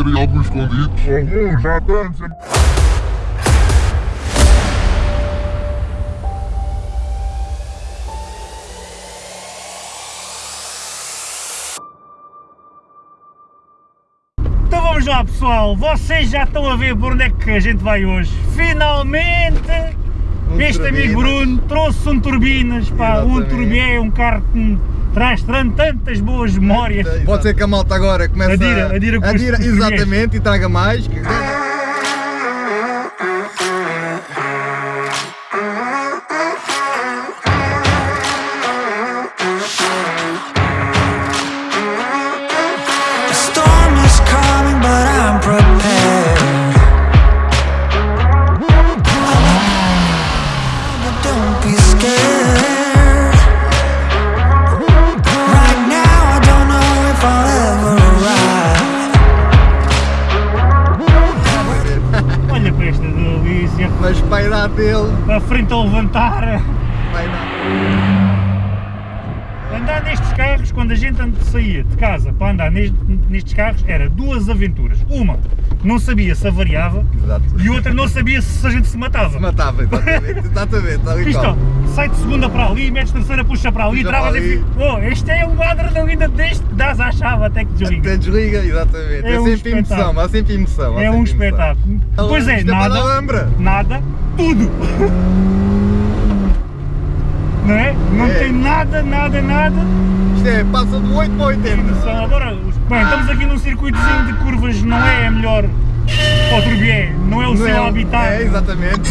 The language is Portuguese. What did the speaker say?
haver aí alguns escondidos. Alguns, já tantos. Então vamos lá pessoal, vocês já estão a ver por onde é que a gente vai hoje. Finalmente Um este turbinas. amigo Bruno trouxe um turbinas, pá, um Exatamente. turbié, um carro que traz tantas boas memórias. Pode ser que a malta agora comece Adira, adira os adira, exatamente, e traga mais. que- Dele. a frente a levantar. Vai dar. Andar nestes carros, quando a gente saía de casa para andar neste- nestes carros, era duas aventuras. Uma, não sabia se avariava Exato. e outra, não sabia se a gente se matava. Se matava, exatamente. Exatamente, e Isto, sai de segunda para ali, metes terceira, puxa para ali, e ali. fica. Oh, este é um adrenalina deste, à chave até que desliga. Até desliga, exatamente. É É, um sempre emoção, espetáculo. há sempre emoção. há É um sempre emoção. espetáculo. Então, Pois é, para nada, nada, tudo. Não é? Não É. tem nada, nada, nada. Isto é, passa do 8 para 80. São agora, bem, estamos aqui num circuitozinho de curvas, não é a melhor para o Turbié, não é o Não seu é, habitat. É, exatamente.